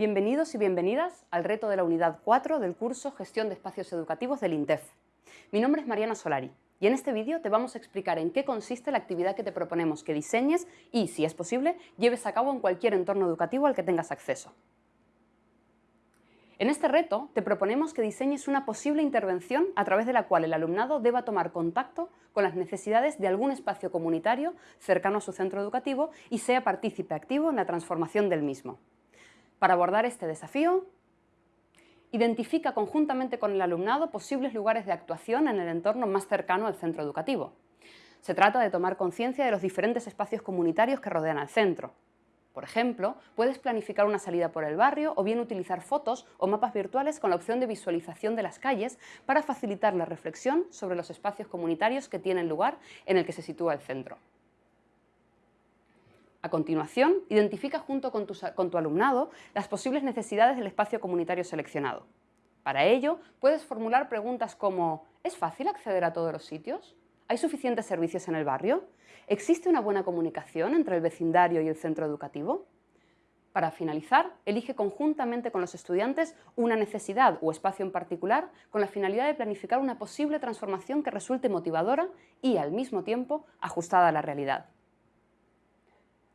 Bienvenidos y bienvenidas al reto de la unidad 4 del curso Gestión de Espacios Educativos del INTEF. Mi nombre es Mariana Solari y en este vídeo te vamos a explicar en qué consiste la actividad que te proponemos que diseñes y, si es posible, lleves a cabo en cualquier entorno educativo al que tengas acceso. En este reto te proponemos que diseñes una posible intervención a través de la cual el alumnado deba tomar contacto con las necesidades de algún espacio comunitario cercano a su centro educativo y sea partícipe activo en la transformación del mismo. Para abordar este desafío, identifica conjuntamente con el alumnado posibles lugares de actuación en el entorno más cercano al centro educativo. Se trata de tomar conciencia de los diferentes espacios comunitarios que rodean al centro. Por ejemplo, puedes planificar una salida por el barrio o bien utilizar fotos o mapas virtuales con la opción de visualización de las calles para facilitar la reflexión sobre los espacios comunitarios que tienen lugar en el que se sitúa el centro. A continuación, identifica junto con tu, alumnado las posibles necesidades del espacio comunitario seleccionado. Para ello, puedes formular preguntas como ¿Es fácil acceder a todos los sitios? ¿Hay suficientes servicios en el barrio? ¿Existe una buena comunicación entre el vecindario y el centro educativo? Para finalizar, elige conjuntamente con los estudiantes una necesidad o espacio en particular con la finalidad de planificar una posible transformación que resulte motivadora y, al mismo tiempo, ajustada a la realidad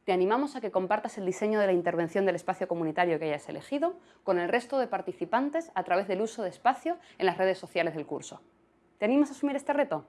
te animamos a que compartas el diseño de la intervención del espacio comunitario que hayas elegido con el resto de participantes a través del uso de espacio en las redes sociales del curso. ¿Te animas a asumir este reto?